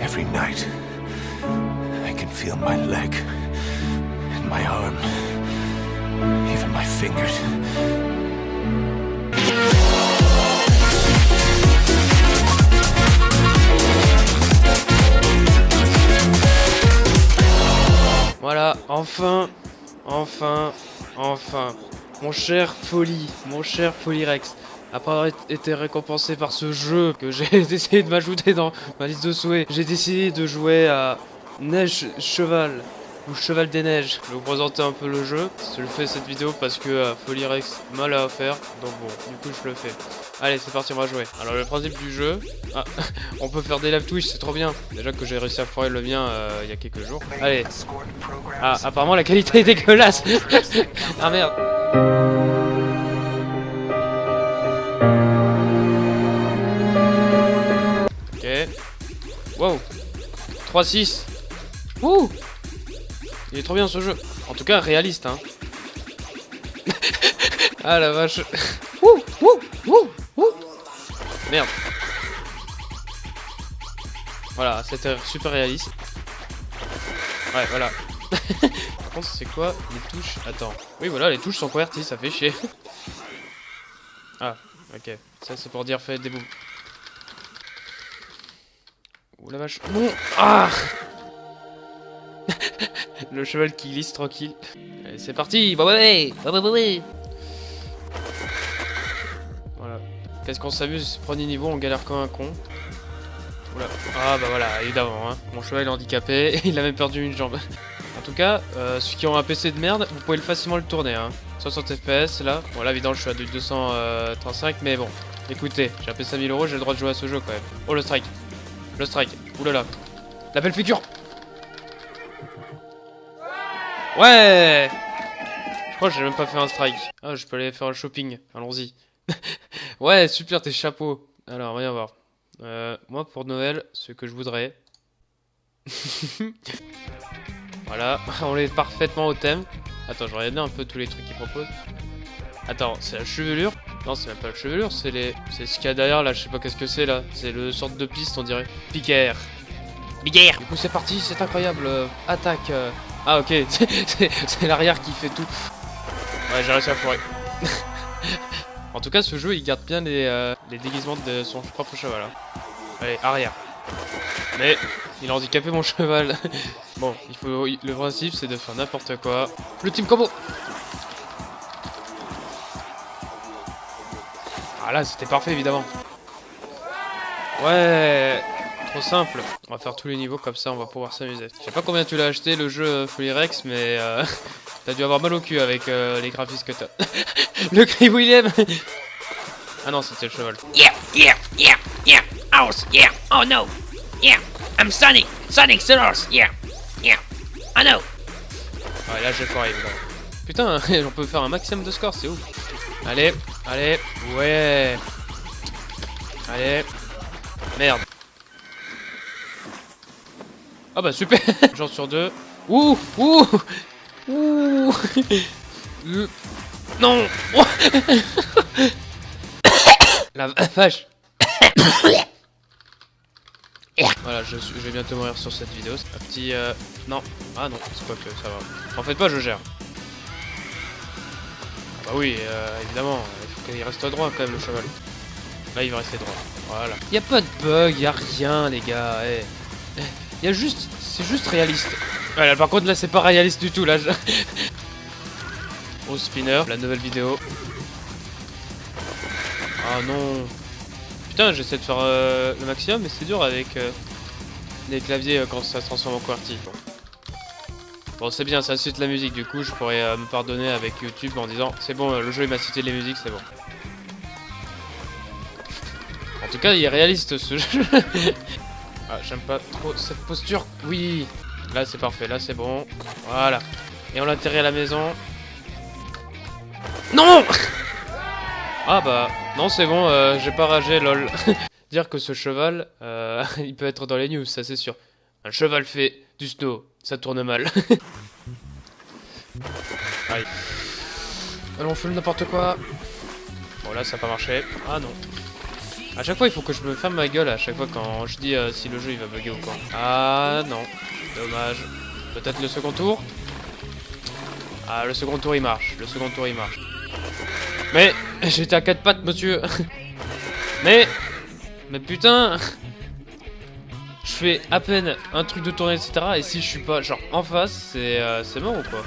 Every night, I can feel my leg and my arm, even my fingers. Voilà, enfin, enfin, enfin. Mon cher Folie, mon cher Rex, après avoir été récompensé par ce jeu que j'ai essayé de m'ajouter dans ma liste de souhaits, j'ai décidé de jouer à Neige Cheval ou Cheval des Neiges. Je vais vous présenter un peu le jeu. Je fais cette vidéo parce que euh, Folie Rex mal à faire, donc bon, du coup je le fais. Allez, c'est parti, on va jouer. Alors le principe du jeu, ah, on peut faire des live Twitch, c'est trop bien. Déjà que j'ai réussi à foirer le mien euh, il y a quelques jours. Allez. Ah, apparemment la qualité est dégueulasse. ah merde. Wow. 3-6. Ouh Il est trop bien ce jeu. En tout cas, réaliste, hein. ah la vache. Ouh, ouh, ouh, ouh. Merde. Voilà, c'était super réaliste. Ouais, voilà. Par contre, c'est quoi les touches? Attends. Oui, voilà, les touches sont converties, ça fait chier. ah, ok. Ça, c'est pour dire fait des bouts. Ouh la vache. Non Ah Le cheval qui glisse tranquille. Allez, c'est parti Bah ouais Bah bah ouais Voilà. Qu'est-ce qu'on s'amuse? Premier niveau, on galère comme un con. Oula. Ah bah voilà, évidemment. Hein. Mon cheval est handicapé il a même perdu une jambe. en tout cas, euh, ceux qui ont un PC de merde, vous pouvez facilement le tourner. Hein. 60 FPS là. Bon là évidemment je suis à du 235 mais bon. Écoutez, j'ai un PC à 1000 euros, j'ai le droit de jouer à ce jeu quand même. Oh le strike. Le strike. Oulala. La belle figure. Ouais Je crois que j'ai même pas fait un strike. Ah, je peux aller faire le shopping. Allons-y. ouais, super tes chapeaux. Alors, voyons voir. Euh, moi, pour Noël, ce que je voudrais... voilà, on est parfaitement au thème. Attends, je regarde un peu tous les trucs qu'ils proposent. Attends, c'est la chevelure Non, c'est même pas la chevelure, c'est les... C'est ce qu'il y a derrière, là, je sais pas qu'est-ce que c'est, là. C'est le sorte de piste, on dirait. Piquer. Piquer Du coup, c'est parti, c'est incroyable. Euh, attaque. Euh. Ah, ok, c'est l'arrière qui fait tout. Ouais, j'ai réussi à foirer. en tout cas, ce jeu, il garde bien les, euh, les déguisements de son propre cheval. Hein. Allez, arrière. Mais, il a handicapé mon cheval. bon, il faut, le principe, c'est de faire n'importe quoi. Le team combo Ah là, c'était parfait, évidemment. Ouais Trop simple. On va faire tous les niveaux, comme ça, on va pouvoir s'amuser. Je sais pas combien tu l'as acheté, le jeu euh, Fully Rex, mais... Euh, t'as dû avoir mal au cul avec euh, les graphismes que t'as. le cri William Ah non, c'était le cheval. Yeah, yeah, yeah, yeah, horse, yeah, oh no, yeah, I'm Sonic, Sonic the horse, yeah, yeah, I know. Ouais, là j'ai foiré, évidemment. Putain, on peut faire un maximum de score, c'est ouf. Allez, allez, ouais. Allez. Merde. Ah bah super Genre sur deux. Ouh Ouh Ouh Non La vache Voilà, je, je, vais bientôt mourir sur cette vidéo. Un petit... Euh... Non. Ah non, c'est pas que ça va. En fait pas, je gère. Bah oui, euh, évidemment, il reste droit quand même le cheval. Là, il va rester droit. Voilà. Y a pas de bug, y a rien, les gars. Eh. eh y a juste, c'est juste réaliste. Voilà, par contre là, c'est pas réaliste du tout là. Au spinner, la nouvelle vidéo. Ah non. Putain, j'essaie de faire euh, le maximum, mais c'est dur avec euh, les claviers euh, quand ça se transforme en QWERTY. Bon, c'est bien, ça cite la musique, du coup, je pourrais me pardonner avec YouTube en disant c'est bon, le jeu il m'a cité les musiques, c'est bon. Tout cas, il est réaliste ce jeu. ah, j'aime pas trop cette posture. Oui, là c'est parfait, là c'est bon. Voilà. Et on l'atterrit à la maison. Non Ah bah, non c'est bon, euh, j'ai pas ragé, lol. Dire que ce cheval, euh, il peut être dans les news, ça c'est sûr. Un cheval fait du snow, ça tourne mal. Allez. Allons, on n'importe quoi. Bon, là, ça n'a pas marché. Ah non. À chaque fois, il faut que je me ferme ma gueule à chaque fois quand je dis euh, si le jeu il va bugger ou quoi. Ah non, dommage. Peut-être le second tour Ah, le second tour il marche. Le second tour il marche. Mais j'étais à quatre pattes, monsieur. Mais mais putain Je fais à peine un truc de tournée, etc. Et si je suis pas genre en face, c'est euh, mort ou quoi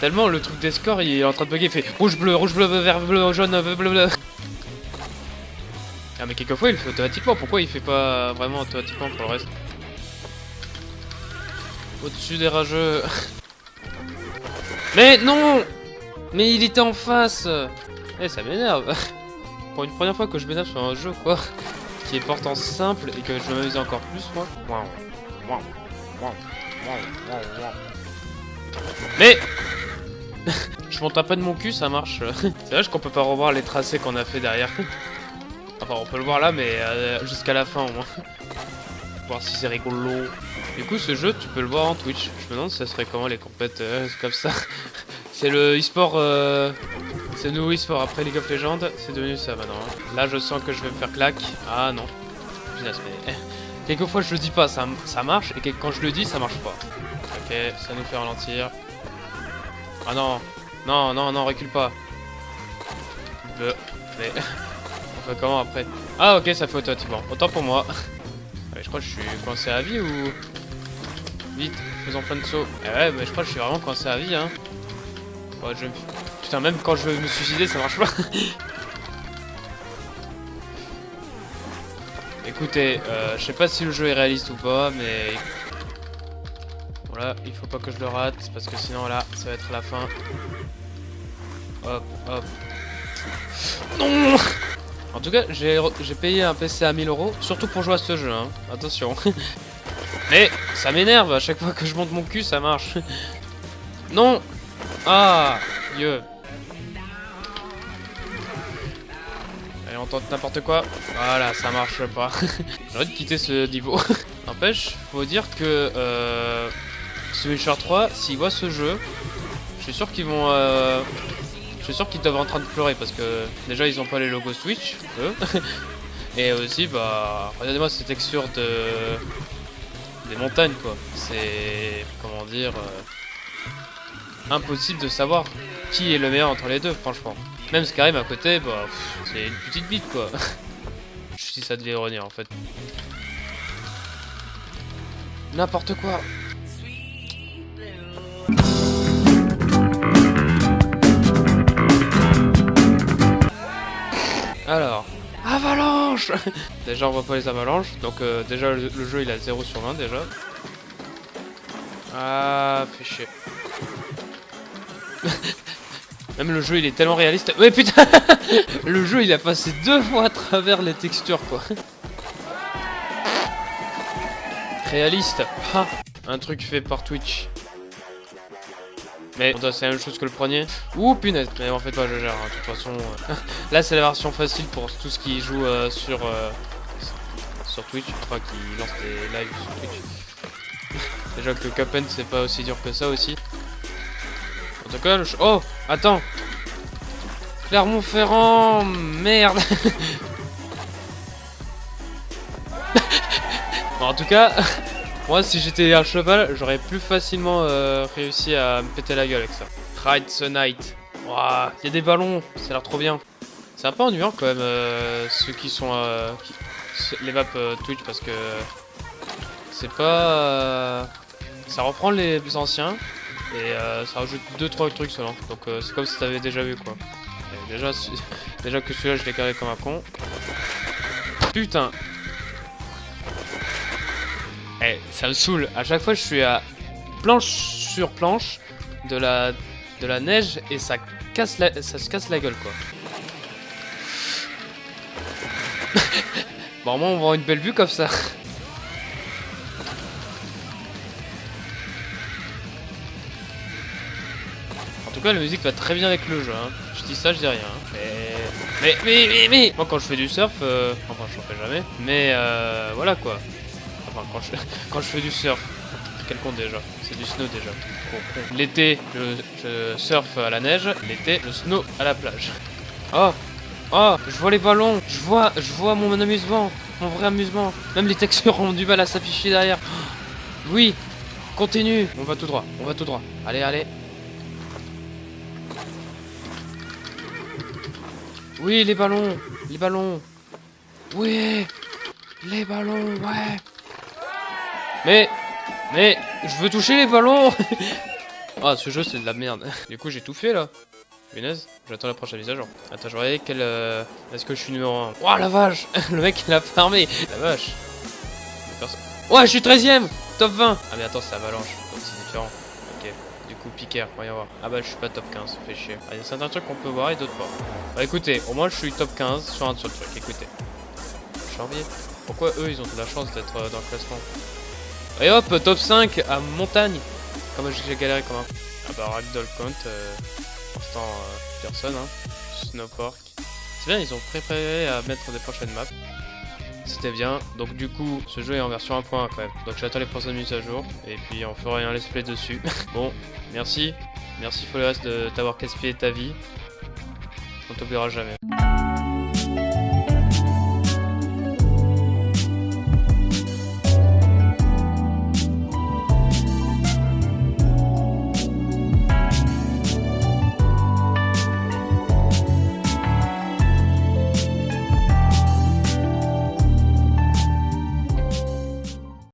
Tellement le truc des scores il est en train de bugger, il fait rouge bleu, rouge bleu, vert bleu, jaune, bleu bleu mais quelquefois il le fait automatiquement, pourquoi il fait pas vraiment automatiquement pour le reste Au-dessus des rageux. mais non Mais il était en face Eh ça m'énerve Pour une première fois que je m'énerve sur un jeu quoi, qui est pourtant simple et que je m'amuse encore plus moi. Mais Je monte un peu de mon cul, ça marche. C'est vrai qu'on peut pas revoir les tracés qu'on a fait derrière. On peut le voir là, mais euh, jusqu'à la fin au moins. voir si c'est rigolo. Du coup, ce jeu, tu peux le voir en Twitch. Je me demande si ça serait comment les compètes euh, comme ça. c'est le e-sport... Euh... C'est le nouveau e-sport après League of Legends. C'est devenu ça maintenant. Là, je sens que je vais me faire claque. Ah non. Mais... Quelquefois, je le dis pas, ça, ça marche. Et quand je le dis, ça marche pas. Ok, ça nous fait ralentir. Ah non, non, non, non, recule pas. Mais... Fait comment après Ah ok, ça fait automatiquement. Autant pour moi. Je crois que je suis coincé à vie ou... Vite, faisons plein de sauts. Eh ouais, mais je crois que je suis vraiment coincé à vie, hein. Putain, même quand je veux me suicider, ça marche pas. Écoutez, euh, je sais pas si le jeu est réaliste ou pas, mais... Voilà, il faut pas que je le rate, parce que sinon là, ça va être la fin. Hop, hop. Non En tout cas, j'ai payé un PC à 1000 euros, surtout pour jouer à ce jeu, hein. Attention. Mais ça m'énerve, à chaque fois que je monte mon cul, ça marche. Non Ah Dieu Allez, on tente n'importe quoi. Voilà, ça marche pas. J'ai envie de quitter ce niveau. N'empêche, faut dire que euh, Witcher 3, s'ils voient ce jeu, je suis sûr qu'ils vont... Euh, suis sûr qu'ils doivent être en train de pleurer parce que déjà ils ont pas les logos Switch, eux. Et aussi, bah, regardez-moi ces textures de... des montagnes quoi. C'est... comment dire... euh, impossible de savoir qui est le meilleur entre les deux, franchement. Même Skyrim à côté, bah, c'est une petite bite quoi. Je dis ça de l'ironie en fait. N'importe quoi. Alors, avalanche Déjà on voit pas les avalanches, donc euh, déjà le, le jeu il a 0 sur 20 déjà. Ah, fait chier. Même le jeu il est tellement réaliste. Ouais putain Le jeu il a passé deux fois à travers les textures quoi. Réaliste. Ah, un truc fait par Twitch. Mais c'est la même chose que le premier. Ouh punaise, mais en fait pas je gère, hein, de toute façon. euh. Là c'est la version facile pour tous qui jouent euh, sur euh, sur Twitch, enfin qui lancent des lives sur Twitch. Déjà que Cuphead c'est pas aussi dur que ça aussi. Tout oh attends, Clermont-Ferrand, merde. Bon, en tout cas, moi si j'étais un cheval, j'aurais plus facilement euh, réussi à me péter la gueule avec ça. Ride the Night. Ouah, il y a des ballons, ça a l'air trop bien. C'est un peu ennuyant quand même euh, ceux qui sont euh, les maps Twitch parce que c'est pas ça reprend les plus anciens et ça rajoute 2-3 trucs seulement. Donc c'est comme si t'avais déjà vu quoi. Déjà, déjà que celui-là je l'ai carré comme un con. Putain Eh, ça me saoule. À chaque fois, je suis à planche sur planche de la de la neige et ça casse ça se casse la gueule quoi. bon, au moins on avoir une belle vue comme ça. En tout cas, la musique va très bien avec le jeu. Hein. Je dis ça, je dis rien. hein. Mais... mais, mais, mais, mais, moi quand je fais du surf, euh, enfin je fais jamais. Mais euh, voilà quoi. Enfin, quand je, quand je fais du surf, quel con déjà C'est du snow déjà. L'été, je, je surfe à la neige. L'été, je snow à la plage. Oh Oh, je vois les ballons. Je vois, je vois mon amusement. Mon vrai amusement. Même les textures ont du mal à s'afficher derrière. Oui, continue. On va tout droit, on va tout droit. Allez, allez. Oui, les ballons, les ballons. Oui, les ballons, ouais. Mais, mais, je veux toucher les ballons. Ah, ce jeu c'est de la merde. Du coup, j'ai tout fait là. Punaise, j'attends la prochaine mise à jour. Attends, je regarde quel. euh, Est-ce que je suis numéro 1 Oh la vache Le mec il a farmé La vache Ouais, je suis 13ème Top 20 Ah, mais attends, c'est Avalanche, c'est différent. Ok. Du coup, Piquer, voyons voir. Ah bah, je suis pas top 15, ça fait chier. Ah, il y a certains trucs qu'on peut voir et d'autres pas. Bah écoutez, au moins je suis top 15 sur un seul truc, écoutez. Janvier. Pourquoi eux ils ont de la chance d'être euh, dans le classement? Et hop, top 5 à montagne Comme j'ai galéré comme un. Ah bah Ragdoll Count, euh, pour l'instant euh, personne, hein. Snowpark. C'est bien, ils ont préparé à mettre des prochaines maps. C'était bien, donc du coup ce jeu est en version 1.1 quand même. Donc j'attends les prochaines mises à jour et puis on fera un let's play dessus. bon, merci. Merci Forest de t'avoir casse-pied ta vie. On t'oubliera jamais.